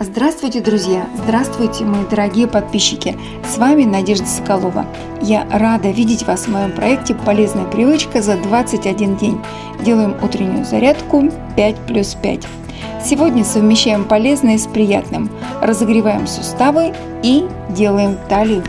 Здравствуйте, друзья! Здравствуйте, мои дорогие подписчики! С вами Надежда Соколова. Я рада видеть вас в моем проекте «Полезная привычка за 21 день». Делаем утреннюю зарядку 5 плюс 5. Сегодня совмещаем полезное с приятным. Разогреваем суставы и делаем талию.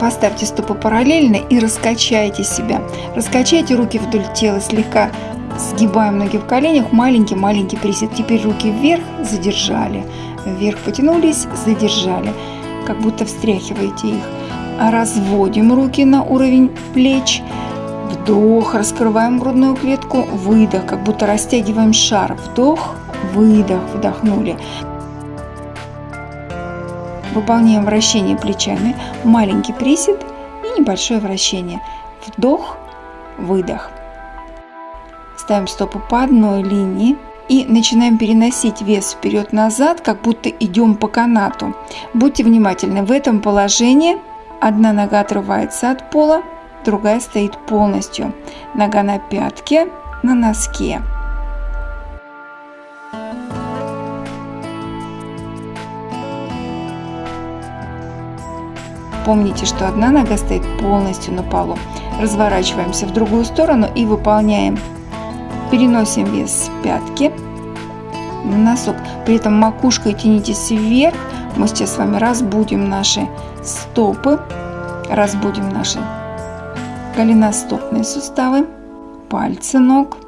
Поставьте стопы параллельно и раскачайте себя. Раскачайте руки вдоль тела слегка, Сгибаем ноги в коленях, маленький-маленький присед. Теперь руки вверх, задержали. Вверх потянулись, задержали. Как будто встряхиваете их. Разводим руки на уровень плеч. Вдох, раскрываем грудную клетку. Выдох, как будто растягиваем шар. Вдох, выдох, вдохнули. Выполняем вращение плечами. Маленький присед и небольшое вращение. Вдох, выдох. Ставим стопы по одной линии и начинаем переносить вес вперед-назад, как будто идем по канату. Будьте внимательны, в этом положении одна нога отрывается от пола, другая стоит полностью. Нога на пятке, на носке. Помните, что одна нога стоит полностью на полу. Разворачиваемся в другую сторону и выполняем Переносим вес пятки на носок. При этом макушкой тянитесь вверх. Мы сейчас с вами разбудим наши стопы, разбудим наши голеностопные суставы, пальцы ног.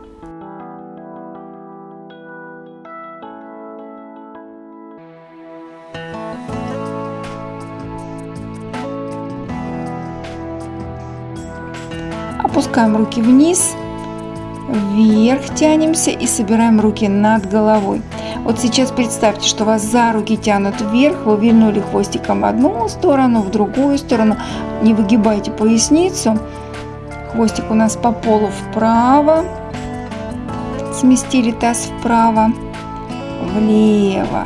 Опускаем руки вниз вверх тянемся и собираем руки над головой. Вот сейчас представьте, что вас за руки тянут вверх, вы вильнули хвостиком в одну сторону, в другую сторону. Не выгибайте поясницу. Хвостик у нас по полу вправо. Сместили таз вправо, влево.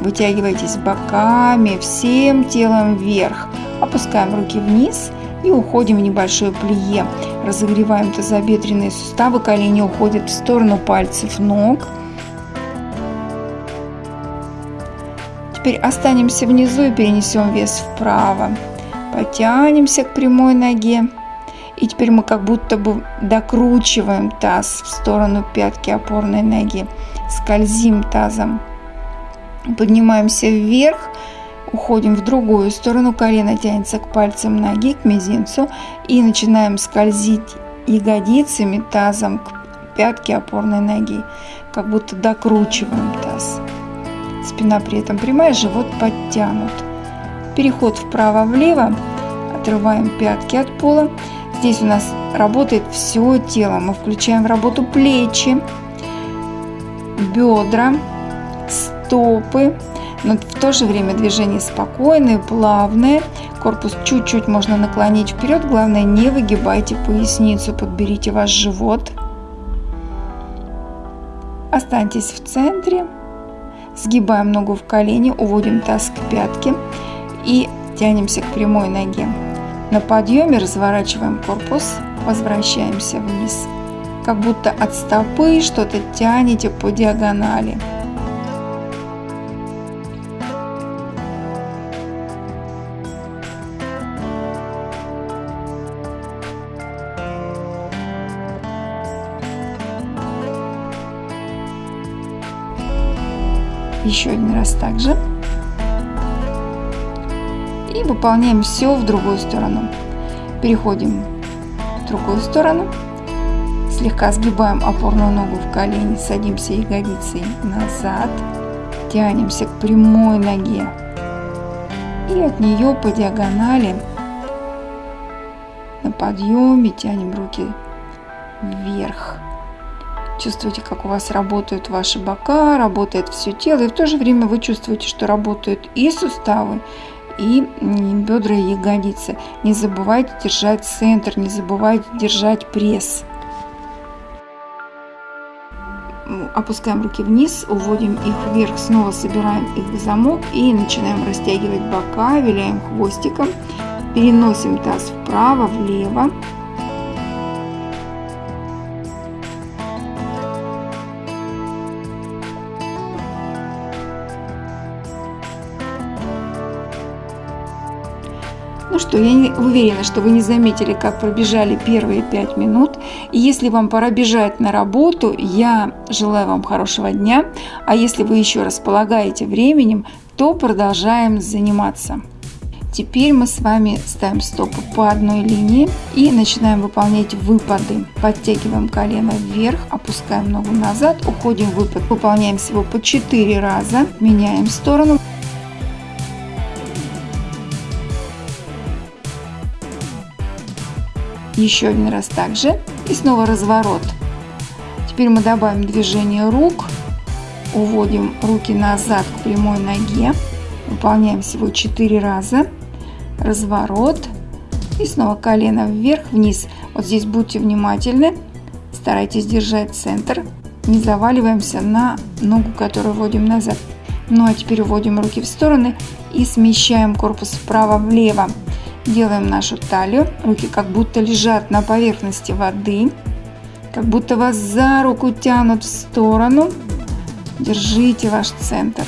Вытягивайтесь боками, всем телом вверх. Опускаем руки вниз и уходим в небольшое плие. Разогреваем тазобедренные суставы, колени уходят в сторону пальцев ног. Теперь останемся внизу и перенесем вес вправо. Потянемся к прямой ноге. И теперь мы как будто бы докручиваем таз в сторону пятки опорной ноги. Скользим тазом. Поднимаемся вверх Уходим в другую сторону, колено тянется к пальцам ноги, к мизинцу. И начинаем скользить ягодицами, тазом к пятке опорной ноги. Как будто докручиваем таз. Спина при этом прямая, живот подтянут. Переход вправо-влево. Отрываем пятки от пола. Здесь у нас работает все тело. Мы включаем в работу плечи, бедра, стопы, но в то же время движение спокойное, плавное. Корпус чуть-чуть можно наклонить вперед. Главное, не выгибайте поясницу, подберите ваш живот. Останьтесь в центре. Сгибаем ногу в колени, уводим таз к пятке и тянемся к прямой ноге. На подъеме разворачиваем корпус, возвращаемся вниз. Как будто от стопы что-то тянете по диагонали. Еще один раз также. И выполняем все в другую сторону. Переходим в другую сторону. Слегка сгибаем опорную ногу в колени, садимся ягодицей назад. Тянемся к прямой ноге. И от нее по диагонали на подъеме тянем руки вверх. Чувствуете, как у вас работают ваши бока, работает все тело. И в то же время вы чувствуете, что работают и суставы, и бедра и ягодицы. Не забывайте держать центр, не забывайте держать пресс. Опускаем руки вниз, уводим их вверх, снова собираем их в замок и начинаем растягивать бока, виляем хвостиком, переносим таз вправо, влево. Ну что, я не уверена, что вы не заметили, как пробежали первые 5 минут. И если вам пора бежать на работу, я желаю вам хорошего дня. А если вы еще располагаете временем, то продолжаем заниматься. Теперь мы с вами ставим стопы по одной линии и начинаем выполнять выпады. Подтягиваем колено вверх, опускаем ногу назад, уходим в выпад. Выполняем всего по 4 раза, меняем сторону. Еще один раз также и снова разворот. Теперь мы добавим движение рук, уводим руки назад к прямой ноге, выполняем всего 4 раза разворот и снова колено вверх, вниз. Вот здесь будьте внимательны, старайтесь держать центр, не заваливаемся на ногу, которую вводим назад. Ну а теперь уводим руки в стороны и смещаем корпус вправо-влево. Делаем нашу талию, руки как будто лежат на поверхности воды, как будто вас за руку тянут в сторону. Держите ваш центр.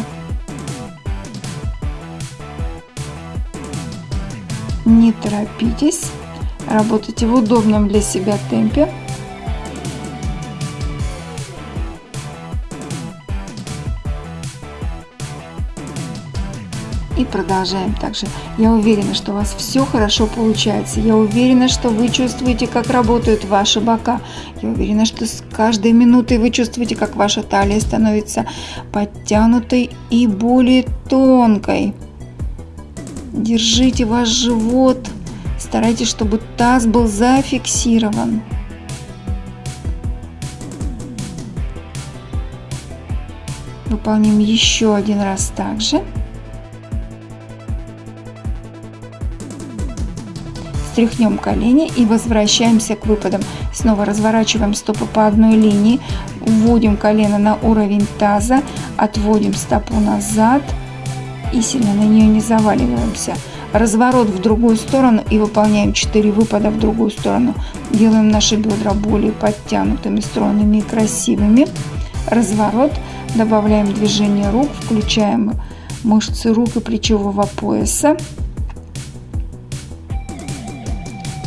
Не торопитесь, работайте в удобном для себя темпе. И продолжаем также. Я уверена, что у вас все хорошо получается. Я уверена, что вы чувствуете, как работают ваши бока. Я уверена, что с каждой минутой вы чувствуете, как ваша талия становится подтянутой и более тонкой. Держите ваш живот. Старайтесь, чтобы таз был зафиксирован. Выполним еще один раз также. Стряхнем колени и возвращаемся к выпадам. Снова разворачиваем стопы по одной линии, вводим колено на уровень таза, отводим стопу назад – и сильно на нее не заваливаемся. Разворот в другую сторону и выполняем 4 выпада в другую сторону. Делаем наши бедра более подтянутыми, стройными и красивыми. Разворот. Добавляем движение рук, включаем мышцы рук и плечевого пояса.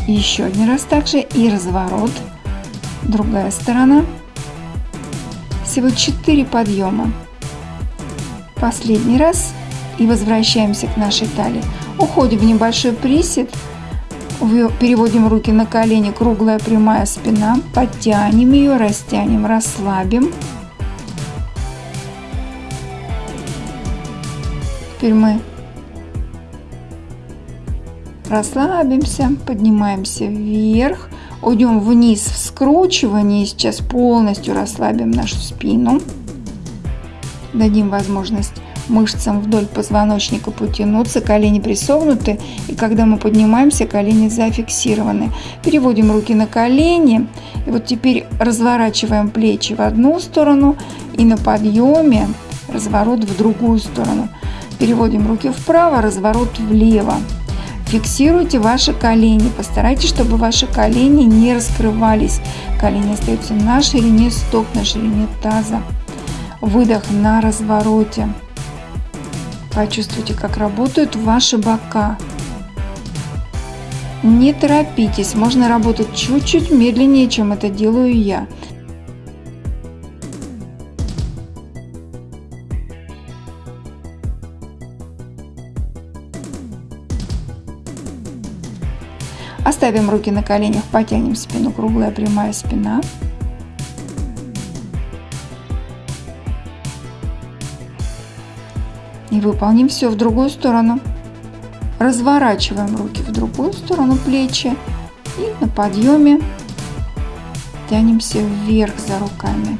Еще один раз также и разворот. Другая сторона. Всего 4 подъема. Последний раз и возвращаемся к нашей талии. Уходим в небольшой присед, переводим руки на колени, круглая прямая спина, подтянем ее, растянем, расслабим. Теперь мы расслабимся, поднимаемся вверх, уйдем вниз в скручивание, сейчас полностью расслабим нашу спину, дадим возможность мышцам вдоль позвоночника потянуться, колени присогнуты, и когда мы поднимаемся, колени зафиксированы. Переводим руки на колени, и вот теперь разворачиваем плечи в одну сторону, и на подъеме разворот в другую сторону. Переводим руки вправо, разворот влево. Фиксируйте ваши колени, постарайтесь, чтобы ваши колени не раскрывались. Колени остаются на ширине стоп, на ширине таза. Выдох на развороте. Почувствуйте, как работают ваши бока. Не торопитесь, можно работать чуть-чуть медленнее, чем это делаю я. Оставим руки на коленях, потянем спину, круглая прямая спина. И выполним все в другую сторону. Разворачиваем руки в другую сторону плечи и на подъеме тянемся вверх за руками.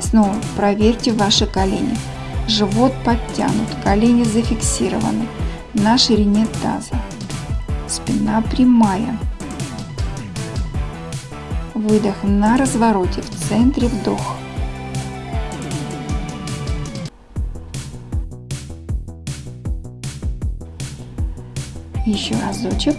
Снова проверьте ваши колени. Живот подтянут, колени зафиксированы на ширине таза. Спина прямая. Выдох на развороте, в центре вдох. Еще разочек.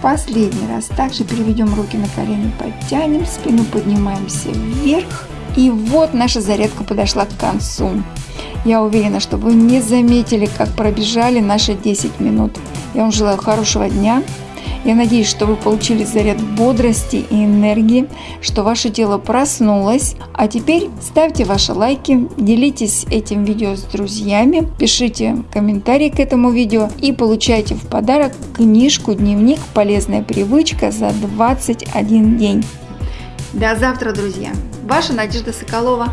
Последний раз. Также переведем руки на колени, подтянем, спину поднимаемся вверх. И вот наша зарядка подошла к концу. Я уверена, что вы не заметили, как пробежали наши 10 минут. Я вам желаю хорошего дня. Я надеюсь, что вы получили заряд бодрости и энергии, что ваше тело проснулось. А теперь ставьте ваши лайки, делитесь этим видео с друзьями, пишите комментарии к этому видео и получайте в подарок книжку «Дневник. Полезная привычка за 21 день». До завтра, друзья! Ваша Надежда Соколова.